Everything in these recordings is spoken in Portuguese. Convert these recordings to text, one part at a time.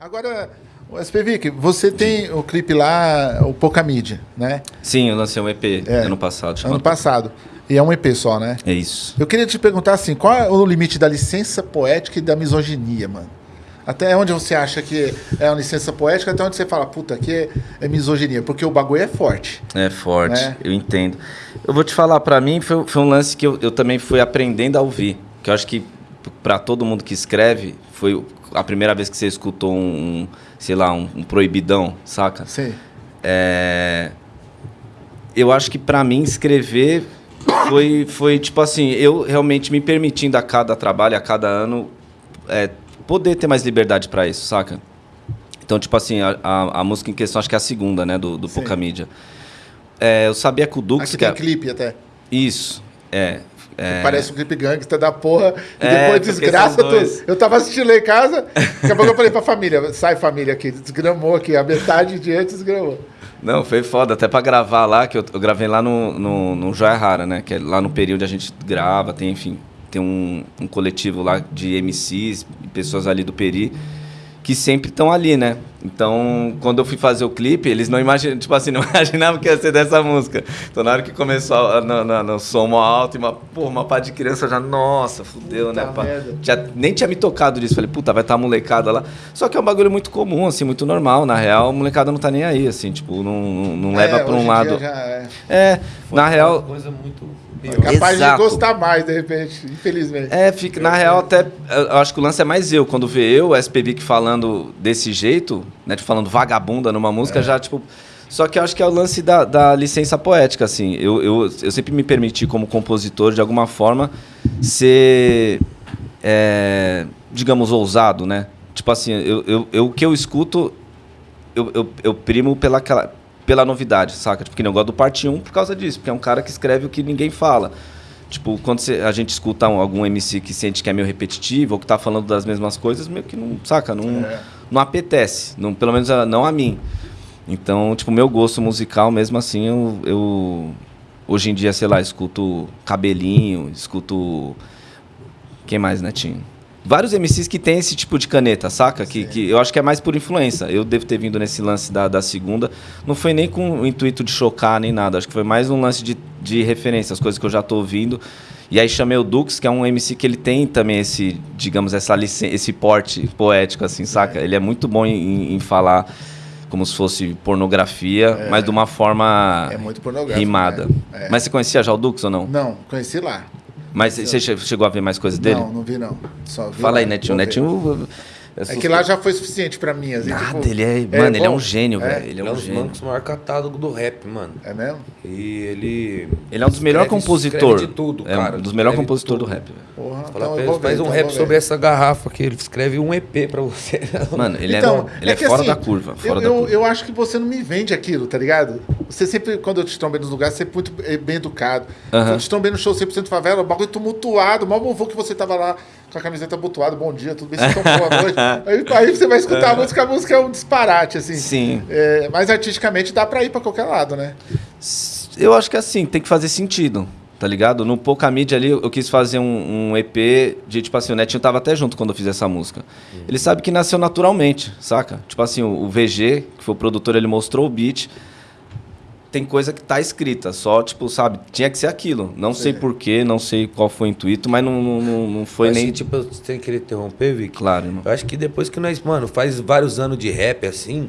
Agora, o SPVIC, você tem o clipe lá, o Pouca Mídia, né? Sim, eu lancei um EP é, ano passado. Ano passado. E é um EP só, né? É isso. Eu queria te perguntar assim, qual é o limite da licença poética e da misoginia, mano? Até onde você acha que é uma licença poética, até onde você fala, puta, aqui é, misoginia, porque o bagulho é forte. É forte, né? eu entendo. Eu vou te falar, para mim foi, foi, um lance que eu, eu também fui aprendendo a ouvir. Que eu acho que para todo mundo que escreve, foi a primeira vez que você escutou um, um sei lá, um, um, proibidão, saca? Sim. É, eu acho que para mim escrever foi, foi tipo assim, eu realmente me permitindo a cada trabalho, a cada ano, é, poder ter mais liberdade para isso, saca? Então, tipo assim, a, a, a, música em questão, acho que é a segunda, né, do, do Pouca Mídia. É, eu sabia que o Dux... Aqui tem é... clipe até. Isso, é. É... Parece um clipe gangsta da porra. E é, depois desgraça. Eu, eu tava assistindo lá em casa. Daqui a pouco eu falei pra família: sai família aqui. Desgramou aqui. A metade de antes desgramou. Não, foi foda. Até pra gravar lá, que eu, eu gravei lá no, no, no Joia Rara, né? Que é lá no período a gente grava, tem, enfim, tem um, um coletivo lá de MCs, pessoas ali do Peri que sempre estão ali, né? Então, quando eu fui fazer o clipe, eles não imaginavam, tipo assim, não imaginavam que ia ser dessa música. Então, na hora que começou no, no, no som alto, e uma, porra, uma pá de criança já, nossa, fudeu, puta né? Pá. Já, nem tinha me tocado disso. Falei, puta, vai estar tá a molecada lá. Só que é um bagulho muito comum, assim, muito normal. Na real, a molecada não tá nem aí, assim, tipo, não, não, não é, leva pra um lado. é, é na real. Uma coisa muito é capaz Exato. de gostar mais, de repente, infelizmente. É, fica, na real, até. Eu acho que o lance é mais eu. Quando vê eu, o SPVIC falando desse jeito, né? Tipo, falando vagabunda numa música, é. já, tipo. Só que eu acho que é o lance da, da licença poética, assim. Eu, eu, eu sempre me permiti, como compositor, de alguma forma, ser. É, digamos, ousado, né? Tipo assim, eu, eu, eu, o que eu escuto, eu, eu, eu primo pela, pela novidade, saca? Tipo, que nem eu gosto do parte 1 por causa disso, porque é um cara que escreve o que ninguém fala. Tipo, quando você, a gente escuta um, algum MC que sente que é meio repetitivo ou que tá falando das mesmas coisas, meio que não, saca? Não, é. Não apetece. Não, pelo menos a, não a mim. Então, tipo, meu gosto musical, mesmo assim, eu, eu hoje em dia, sei lá, escuto Cabelinho, escuto. Quem mais, Netinho? vários MCs que tem esse tipo de caneta, saca? Que, que eu acho que é mais por influência. Eu devo ter vindo nesse lance da, da segunda. Não foi nem com o intuito de chocar nem nada. Acho que foi mais um lance de, de referência, as coisas que eu já tô ouvindo. E aí chamei o Dux, que é um MC que ele tem também esse, digamos, essa esse porte poético, assim, saca? É. Ele é muito bom em, em falar como se fosse pornografia, é. mas de uma forma é muito rimada. Né? É. Mas você conhecia já o Dux ou não? Não, conheci lá. Mas você chegou a ver mais coisas dele? Não, não vi não. Só vi Fala lá, aí, Netinho. Netinho é, é que lá já foi suficiente pra mim. Assim, Nada, tipo, ele é. Mano, é, ele é um gênio, é. velho. Ele é, um, um gênio. Ele é maior catálogo do rap, mano. É mesmo? E ele. Ele é um dos melhores compositores. de tudo, é cara. um dos melhores compositores do rap, velho. Porra, então ele, faz um então rap sobre essa garrafa aqui. Ele escreve um EP pra você. Mano, ele então, é, ele é, fora assim, da curva. Fora eu, da curva. Eu, acho que você não me vende aquilo, tá ligado? Você sempre, quando eu te trombei nos lugares, sempre muito bem educado. Uh -huh. Quando eu te trombei no show 100% favela, o bagulho tumultuado, mal vovô que você tava lá com a camiseta abotoada, bom dia, tudo bem, vocês estão boa noite. aí, aí, você vai escutar a música, a música é um disparate, assim. Sim. É, mas artisticamente dá pra ir pra qualquer lado, né? Eu acho que assim, tem que fazer sentido, tá ligado? No Pouca Mídia ali, eu quis fazer um, um, EP de, tipo assim, o Netinho tava até junto quando eu fiz essa música. Uhum. Ele sabe que nasceu naturalmente, saca? Tipo assim, o, o VG, que foi o produtor, ele mostrou o beat tem coisa que tá escrita, só, tipo, sabe, tinha que ser aquilo. Não sei porquê, não sei qual foi o intuito, mas não, não, não foi eu nem. Que, tipo, você querer interromper, Vic? Claro, irmão. Eu acho que depois que nós, mano, faz vários anos de rap assim,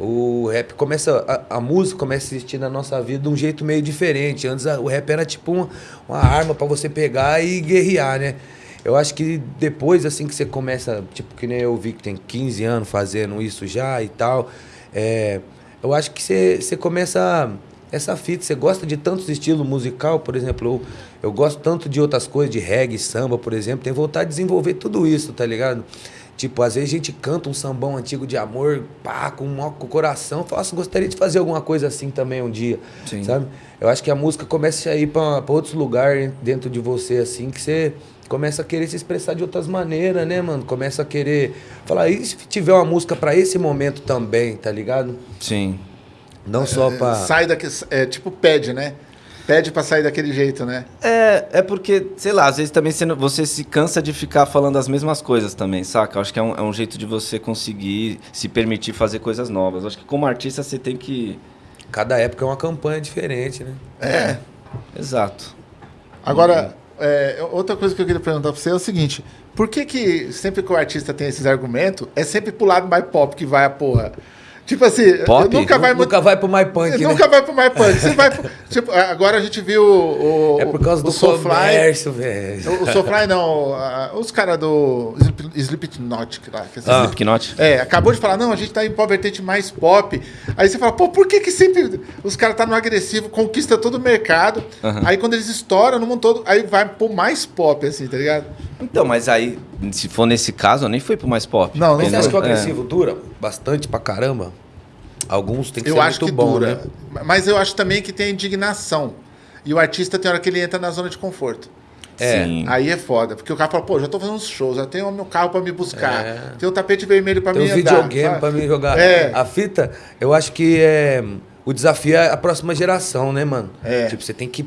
o rap começa. A, a música começa a existir na nossa vida de um jeito meio diferente. Antes a, o rap era tipo uma, uma arma para você pegar e guerrear, né? Eu acho que depois, assim, que você começa, tipo, que nem eu vi que tem 15 anos fazendo isso já e tal, é eu acho que você começa essa fita, você gosta de tantos estilos musical, por exemplo, eu, eu gosto tanto de outras coisas, de reggae, samba, por exemplo, tem vontade de desenvolver tudo isso, tá ligado? Tipo, às vezes a gente canta um sambão antigo de amor, pá, com, com o coração. Fala, assim, gostaria de fazer alguma coisa assim também um dia, Sim. sabe? Eu acho que a música começa a ir para outros lugares dentro de você, assim, que você começa a querer se expressar de outras maneiras, né, mano? Começa a querer falar, e se tiver uma música para esse momento também, tá ligado? Sim. Não é, só para Sai daqui, é, tipo pede, né? pede pra sair daquele jeito, né? É, é porque, sei lá, às vezes também você, você se cansa de ficar falando as mesmas coisas também, saca? Eu acho que é um, é um jeito de você conseguir se permitir fazer coisas novas. Eu acho que como artista você tem que. Cada época é uma campanha diferente, né? É. Exato. Agora, é, outra coisa que eu queria perguntar pra você é o seguinte: por que que sempre que o artista tem esses argumentos, é sempre pro lado mais pop que vai a porra? Tipo assim, Pop? nunca vai. Nunca vai pro My Punk, nunca né? vai pro mais punk. Você vai pro- tipo, agora a gente viu o. o É por causa o do Soulfly. comércio, velho. O, o Soulfly não, a- os caras do Slip- Slipknot lá. Que Ah. Slipknot? É, acabou de falar, não, a gente tá em pop vertente mais pop. Aí você fala, pô, por que que sempre os caras tá no agressivo, conquista todo o mercado, aí quando eles estouram no mundo todo, aí vai pro mais pop, assim, tá ligado? Então, mas aí, se for nesse caso, eu nem fui pro mais pop. Não, não Mas você foi. acha que o É. agressivo dura bastante pra caramba? Alguns tem que Eu ser acho muito que bom, dura. né? Mas eu acho também que tem indignação. E o artista tem hora que ele entra na zona de conforto. É. Sim. Aí é foda, porque o cara fala, pô, já tô fazendo uns shows, já tenho o meu carro pra me buscar, É. tem o tapete vermelho pra Tem me andar. videogame sabe? pra mim jogar. É. A fita, eu acho que é. O desafio é a próxima geração, né, mano? É. Tipo, você tem que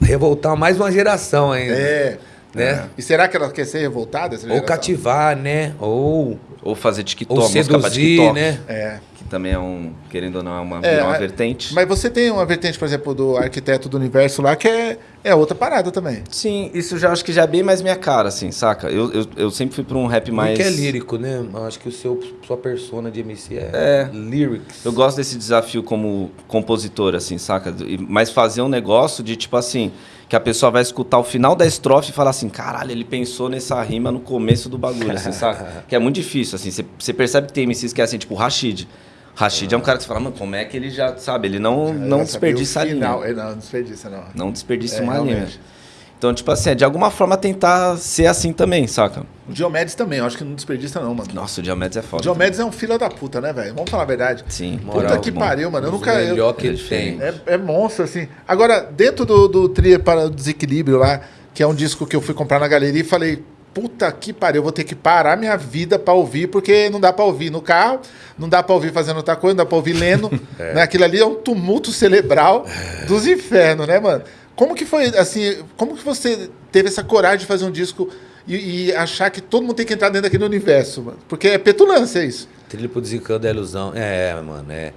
revoltar mais uma geração ainda. É. Né? E será que ela quer ser revoltada? essa Ou geração? cativar, né? Ou, Ou fazer TikTok, ou música pra seduzir, TikTok. né? É. Que também é um, querendo ou não, é uma, É, uma mas- vertente. Mas você tem uma vertente, por exemplo, do arquiteto do universo lá, que é, é outra parada também. Sim, isso já acho que já é bem mais minha cara, assim, saca? Eu, eu, eu sempre fui pra um rap mais. Porque é lírico, né? Eu acho que o seu, sua persona de MC é, É. lyrics. Eu gosto desse desafio como compositor, assim, saca? Mas fazer um negócio de tipo assim, que a pessoa vai escutar o final da estrofe e falar assim, caralho, ele pensou nessa rima no começo do bagulho, assim, saca? Que é muito difícil, assim. Você- percebe que tem MCs que é assim, tipo o Rashid. Rashid é um cara que você fala, mano, como é que ele já, sabe? Ele não, não desperdiça a o linha. Não, não desperdiça, não. Não desperdiça É, uma realmente. linha. Então, tipo assim, é de alguma forma tentar ser assim também, saca? O Diomedes também, eu acho que não desperdiça, não, mano. Nossa, o Diomedes é O foda. Diomedes é um filho da puta, né, velho? Vamos falar a verdade. Sim. Puta Moral, que bom. pariu, mano. Eu nunca. eu- melhor que É ele tem. É, é monstro, assim. Agora, dentro do, do Tria para o Desequilíbrio lá, que é um disco que eu fui comprar na galeria e falei, puta que pariu, eu vou ter que parar minha vida pra ouvir, porque não dá pra ouvir no carro, não dá pra ouvir fazendo outra coisa, não dá pra ouvir lendo. né? Aquilo ali é um tumulto cerebral dos infernos, né, mano? Como que foi, assim, como que você teve essa coragem de fazer um disco e, e achar que todo mundo tem que entrar dentro daquele universo, mano? Porque é petulância isso. Trilho pro desencanto da ilusão. É, mano, é.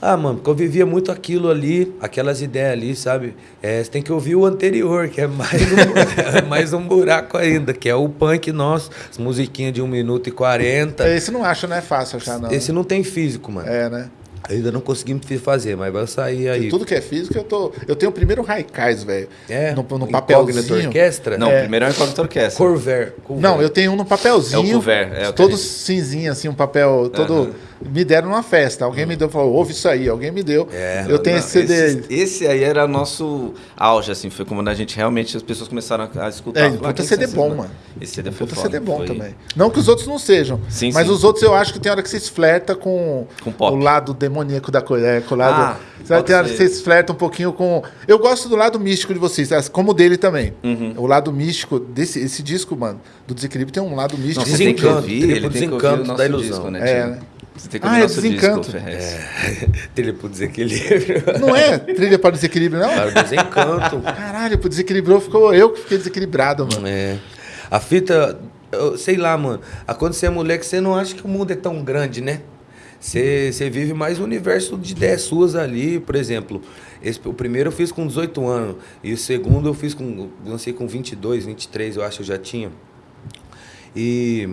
Ah, mano, porque eu vivia muito aquilo ali, aquelas ideias ali, sabe? É, você tem que ouvir o anterior, que é mais um, é mais um buraco ainda, que é o punk nosso, as musiquinhas de 1 minuto e 40. Esse não acho, não é fácil achar, não. Esse não tem físico, mano. É, né? Ainda não consegui me fazer, mas vai sair aí. Tudo que é físico, eu tô. Eu tenho o primeiro Raikais, velho. É, No, no papelzinho. Orquestra? Não, É. primeiro é o Incógnito Orquestra. Corver. Corver. Não, eu tenho um no papelzinho. É o cover, é todo cinzinho, assim, um papel todo. Me deram numa festa. Alguém me deu, falou, ouve isso aí. Alguém me deu. É. eu tenho Não, esse CD. Esse, esse aí era nosso auge, assim. Foi como a gente realmente, as pessoas começaram a escutar. É, puta "Ah, quem CD esses bom, mano?" mano. Esse CD foi Puta foda, CD bom foi- também. Não que os outros não sejam. Sim, mas sim. os outros eu acho que tem hora que vocês flertam com, Com o lado demoníaco da coisa. É, com o lado. Ah, Sabe, tem hora que vocês flertam um pouquinho com. Eu gosto do lado místico de vocês, como o dele também. Uhum. O lado místico desse esse disco, mano, do desequilíbrio tem um lado místico. Não, você tem que Desencanto, ouvir, ele tem que ouvir o nosso da ilusão. disco, né? É, né? Você tem que Ah, é Desencanto. disco, Ferrez. Trilho pro desequilíbrio. Não é trilha para desequilíbrio, não? Para o desencanto. Caralho, pro desequilibrou, ficou eu que fiquei desequilibrado, mano. É. A fita, eu sei lá, mano. a Quando você é moleque, você não acha que o mundo é tão grande, né? Você, você vive mais o universo de ideias suas ali, por exemplo. Esse, o primeiro eu fiz com 18 anos. E o segundo eu fiz com. lancei com 22, 23, eu acho que eu já tinha. E.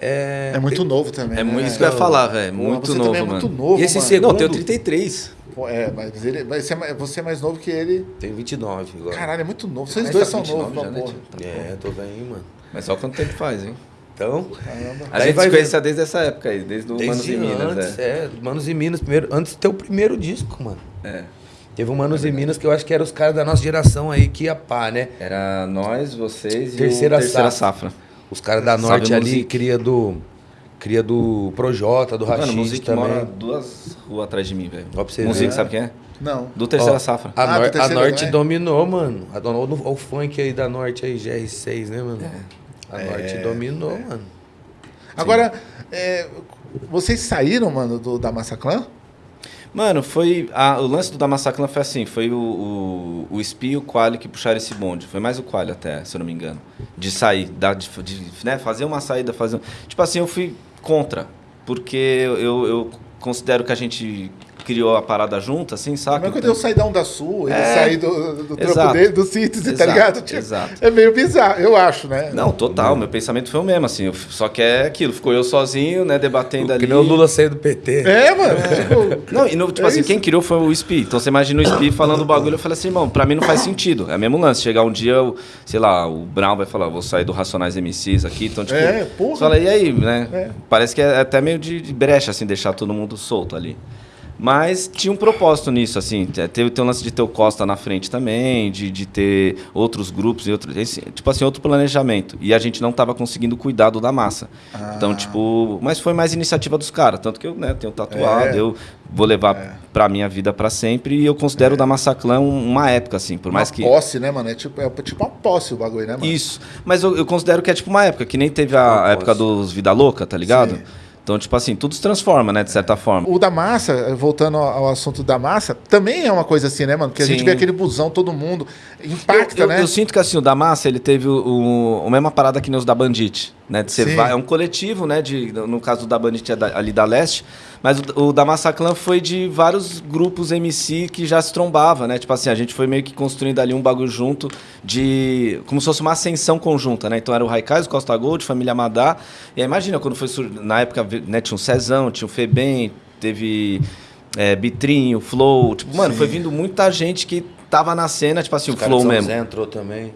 É, É muito novo também. É né? muito isso que eu ia falar, velho. Muito você novo, também é mano. muito novo, E esse mano. segundo- Não, eu tenho 33. Pô, É, mas ele, mas você, é mais, você é mais novo que ele. Tenho 29 agora. Caralho, é muito novo. Vocês Mas dois tá são 29 novos, já, né, porra. tio? É, tô velho, mano. Mas só quanto tempo faz, hein? Então. Caramba. A gente vai se conhecia desde essa época aí, desde o Manos Desde e Minas, antes, é. é. Manos e Minas, primeiro, antes de ter o primeiro disco, mano. é. Teve o Manos e Minas que eu acho que eram os caras da nossa geração aí que ia pá, né? Era nós, vocês Terceira e o Terceira Safra. Safra. Os caras da Salve Norte ali, Music. cria do. Cria do Projota, do Mano, o Rashid Music também. mora duas ruas atrás de mim, velho. Ó, pra você Music, ver. sabe quem é? Não. Do Terceira Ó, Safra. A, Ah, Nor- do a Norte né? dominou, mano. A donou o, o funk aí da Norte aí, GR6, né, mano? É. A Norte dominou, mano. Agora, é, vocês saíram, mano, do, da Massaclan? Mano, foi. A, o lance do Damassaclan foi assim: foi o, o, o Spi e o Quali que puxaram esse bonde. Foi mais o Quali até, se eu não me engano. De sair, da, de, de né, fazer uma saída, fazer. Tipo assim, eu fui contra. Porque eu, eu considero que a gente criou a parada junto, assim, sabe? Mas quando eu saí da Onda Sul, ele é... sair do, do trampo dele, do síntese, tá ligado? Tipo, exato. É meio bizarro, eu acho, né? Não, total, meu pensamento foi o mesmo, assim, só que é aquilo, ficou eu sozinho, né, debatendo ali. Que nem o Lula saiu do PT. É, mano. É. Tipo, não, e no, tipo é assim, isso. quem criou foi o SPI, então você imagina o SPI falando o bagulho, eu falei assim, irmão, pra mim não faz sentido, é o mesmo lance, chegar um dia, sei lá, o Brown vai falar, vou sair do Racionais MCs aqui, então tipo... É, porra. Você fala, e aí, né? É. Parece que é até meio de, de brecha, assim, deixar todo mundo solto ali. Mas tinha um propósito nisso, assim. Teve, teve um lance de ter o Costa na frente também, de, de ter outros grupos e outros. Esse, tipo assim, outro planejamento. E a gente não estava conseguindo cuidar do da massa. Ah. Então, tipo. Mas foi mais iniciativa dos caras. Tanto que eu né, tenho tatuado, é. eu vou levar é. pra minha vida para sempre. E eu considero é. o da Massa Clã uma época, assim. Por uma mais que. posse, né, mano? É tipo, é tipo uma posse o bagulho, né, mano? Isso. Mas eu, eu considero que é tipo uma época, que nem teve a, a época dos Vida Louca, tá ligado? Sim. Então, tipo assim, tudo se transforma, né, de certa forma. O da massa, voltando ao assunto da massa, também é uma coisa assim, né, mano? Porque a gente vê aquele busão, todo mundo, impacta, eu, eu, né? Eu sinto que assim, o da massa, ele teve o, o, a mesma parada que nos da Bandit, né? De ser, é um coletivo, né, de, no caso do da Bandit é da, ali da Leste, mas o, o da Massaclan foi de vários grupos MC que já se trombava, né? Tipo assim, a gente foi meio que construindo ali um bagulho junto de... Como se fosse uma ascensão conjunta, né? Então era o Raikais, o Costa Gold, Família Madá. E aí imagina quando foi... Na época, né, tinha o Cezão, tinha o Febem, teve é, Bitrinho, Flow. Tipo, mano, Sim. foi vindo muita gente que tava na cena, tipo assim, Os o Flow São mesmo. José entrou também.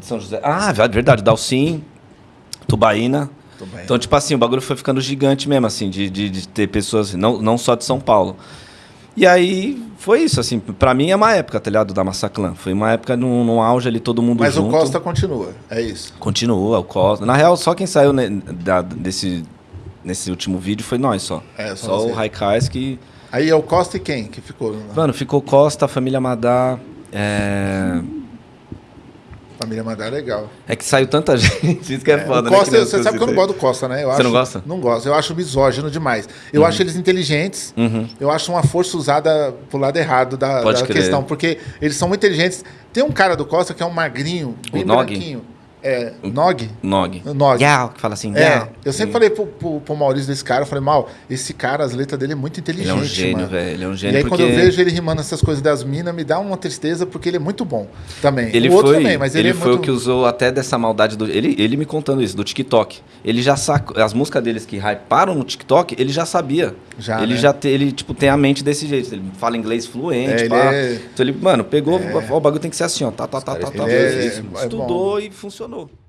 São José. Ah, verdade. Dalcin, Tubaína. Então, tipo assim, o bagulho foi ficando gigante mesmo, assim, de, de, de, ter pessoas, não, não só de São Paulo. E aí foi isso, assim, pra mim é uma época, tá ligado? Da Massaclan. Foi uma época no, no auge ali, todo mundo Mas junto. Mas o Costa continua, é isso? Continua, o Costa. Na real, só quem saiu né, da, desse, nesse último vídeo foi nós só. É, só, só o Raikais que. Aí é o Costa e quem que ficou? Mano, ficou Costa, a família Madá. É... Família Madá é legal. É que saiu tanta gente, isso que é, é foda, Costa, né? você sabe que eu não gosto do Costa, né? Eu você acho, não gosta? Não gosto. Eu acho misógino demais. Eu uhum. acho eles inteligentes. Uhum. Eu acho uma força usada pro lado errado da, da questão. Porque eles são muito inteligentes. Tem um cara do Costa que é um magrinho, bem o branquinho. Nog? É, Nog? Nog. Nog. Gal, que fala assim, É, eu sempre falei pro, pro, pro, Maurício desse cara, eu falei, mal, esse cara, as letras dele é muito inteligente, Ele é um gênio, velho, ele é um gênio. E aí porque... quando eu vejo ele rimando essas coisas das minas, me dá uma tristeza, porque ele é muito bom também. Ele o outro foi, também, mas ele, ele é foi muito... o que usou até dessa maldade do... Ele, ele me contando isso, do TikTok. Ele já sacou, as músicas deles que hyparam no TikTok, ele já sabia. Já, ele né? já te, ele, tipo, tem a mente desse jeito, ele fala inglês fluente, é, pá. É... Então ele, mano, pegou, é... o bagulho tem que ser assim, ó, tá, tá, tá, tá, tá. É... Estudou e funcionou.